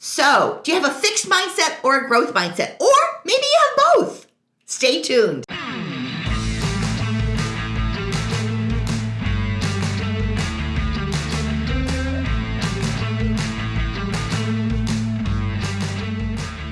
So, do you have a fixed mindset or a growth mindset? Or maybe you have both. Stay tuned.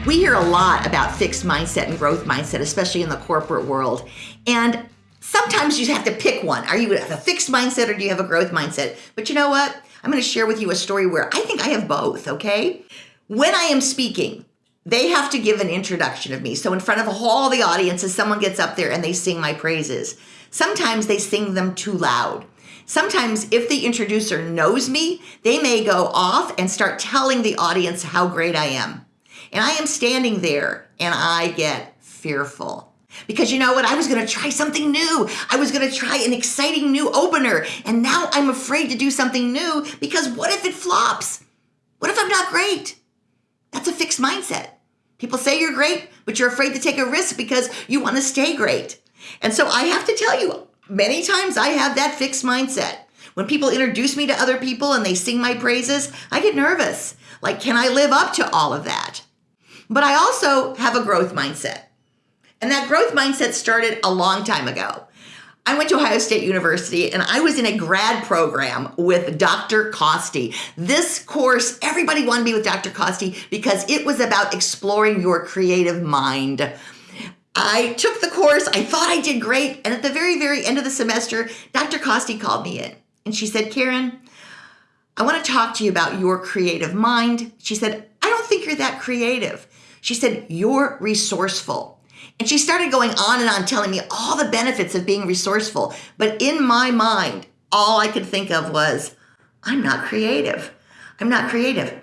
We hear a lot about fixed mindset and growth mindset, especially in the corporate world. And sometimes you have to pick one. Are you a fixed mindset or do you have a growth mindset? But you know what? I'm going to share with you a story where I think I have both, okay? When I am speaking, they have to give an introduction of me. So in front of all the audiences, someone gets up there and they sing my praises. Sometimes they sing them too loud. Sometimes if the introducer knows me, they may go off and start telling the audience how great I am. And I am standing there and I get fearful. Because you know what? I was going to try something new. I was going to try an exciting new opener. And now I'm afraid to do something new because what if it flops? What if I'm not great? Fixed mindset. People say you're great, but you're afraid to take a risk because you want to stay great. And so I have to tell you, many times I have that fixed mindset. When people introduce me to other people and they sing my praises, I get nervous. Like, can I live up to all of that? But I also have a growth mindset. And that growth mindset started a long time ago. I went to Ohio State University and I was in a grad program with Dr. Costi. This course, everybody wanted to be with Dr. Costi because it was about exploring your creative mind. I took the course, I thought I did great, and at the very, very end of the semester, Dr. Costi called me in and she said, Karen, I want to talk to you about your creative mind. She said, I don't think you're that creative. She said, You're resourceful. And she started going on and on telling me all the benefits of being resourceful. But in my mind, all I could think of was, I'm not creative. I'm not creative.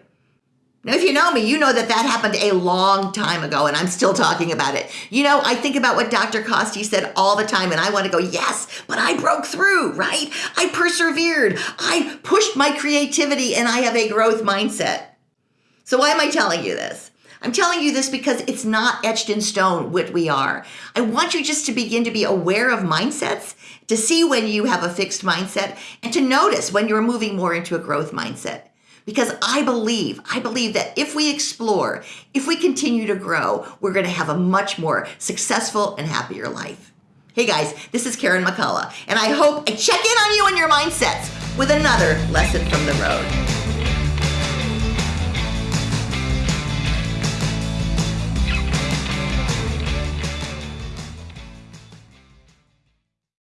Now, if you know me, you know that that happened a long time ago, and I'm still talking about it. You know, I think about what Dr. Costi said all the time, and I want to go, yes, but I broke through, right? I persevered. I pushed my creativity, and I have a growth mindset. So, why am I telling you this? I'm telling you this because it's not etched in stone what we are. I want you just to begin to be aware of mindsets, to see when you have a fixed mindset, and to notice when you're moving more into a growth mindset. Because I believe, I believe that if we explore, if we continue to grow, we're going to have a much more successful and happier life. Hey guys, this is Karen McCullough, and I hope I check in on you and your mindsets with another lesson from the road.